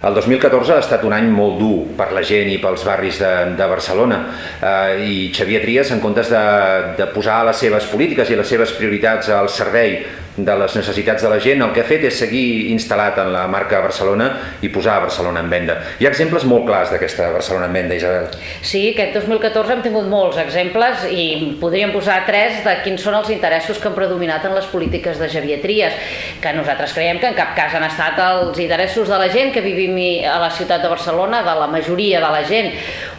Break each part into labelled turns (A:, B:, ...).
A: El 2014 ha estat un any molt dur per la gent i pels barris de, de Barcelona. Eh, i Xavier Trias, en comptes de, de posar les seves polítiques i les seves prioritats al servei de les necessitats de la gent, el que ha fet és seguir instal·lat en la marca Barcelona i posar Barcelona en venda. Hi ha exemples molt clars d'aquesta Barcelona en venda, Isabel.
B: Sí, aquest 2014 hem tingut molts exemples i podríem posar tres de quins són els interessos que han predominat en les polítiques de Xavier Trias, que nosaltres creiem que en cap cas han estat els interessos de la gent que vivim a la ciutat de Barcelona, de la majoria de la gent.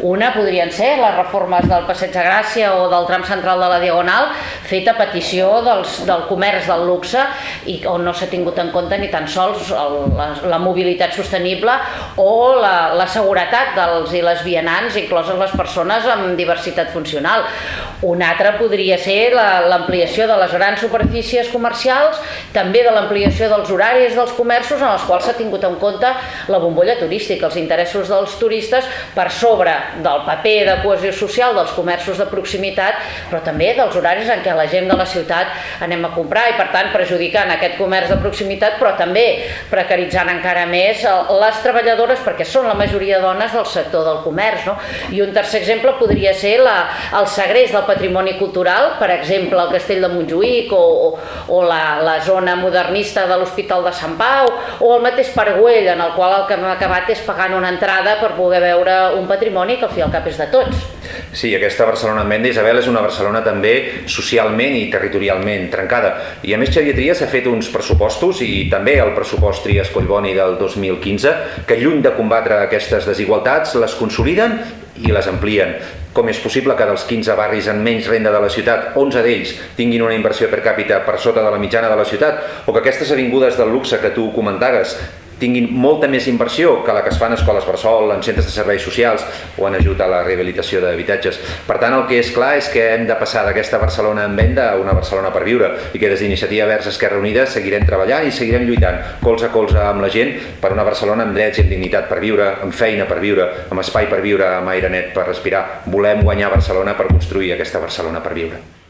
B: Una podrien ser les reformes del Passeig de Gràcia o del tram central de la Diagonal, feta a petició dels, del comerç del luxe i on no s'ha tingut en compte ni tan sols el, la, la mobilitat sostenible o la, la seguretat dels i les vianants, incloses les persones amb diversitat funcional. Un altre podria ser l'ampliació la, de les grans superfícies comercials, també de l'ampliació dels horaris dels comerços en els quals s'ha tingut en compte la bombolla turística, els interessos dels turistes per sobre del paper de cohesió social dels comerços de proximitat, però també dels horaris en què la gent de la ciutat anem a comprar i per tant perjudicant aquest comerç de proximitat, però també precaritzant encara més les treballadores, perquè són la majoria de dones del sector del comerç. No? I un tercer exemple podria ser la, el segrest del patrimoni cultural, per exemple, el castell de Montjuïc o, o, o la, la zona modernista de l'Hospital de Sant Pau o el mateix Parguell, en el qual el que hem acabat és pagant una entrada per poder veure un patrimoni que al fi al cap és de tots.
A: Sí, aquesta Barcelona en venda, Isabel, és una Barcelona també socialment i territorialment trencada. I a més Xavier Trias ha fet uns pressupostos i també el pressupost Trias Collboni del 2015 que lluny de combatre aquestes desigualtats les consoliden i les amplien. Com és possible que dels 15 barris amb menys renda de la ciutat, 11 d'ells tinguin una inversió per càpita per sota de la mitjana de la ciutat? O que aquestes avingudes del luxe que tu comentaves tinguin molta més inversió que la que es fa en escoles bressol, en centres de serveis socials o en ajut a la rehabilitació d'habitatges. Per tant, el que és clar és que hem de passar d'aquesta Barcelona en venda a una Barcelona per viure i que des d'Iniciativa Verds Esquerra Unida seguirem treballant i seguirem lluitant colze a colze amb la gent per una Barcelona amb drets i amb dignitat per viure, amb feina per viure, amb espai per viure, amb aire net per respirar. Volem guanyar Barcelona per construir aquesta Barcelona per viure.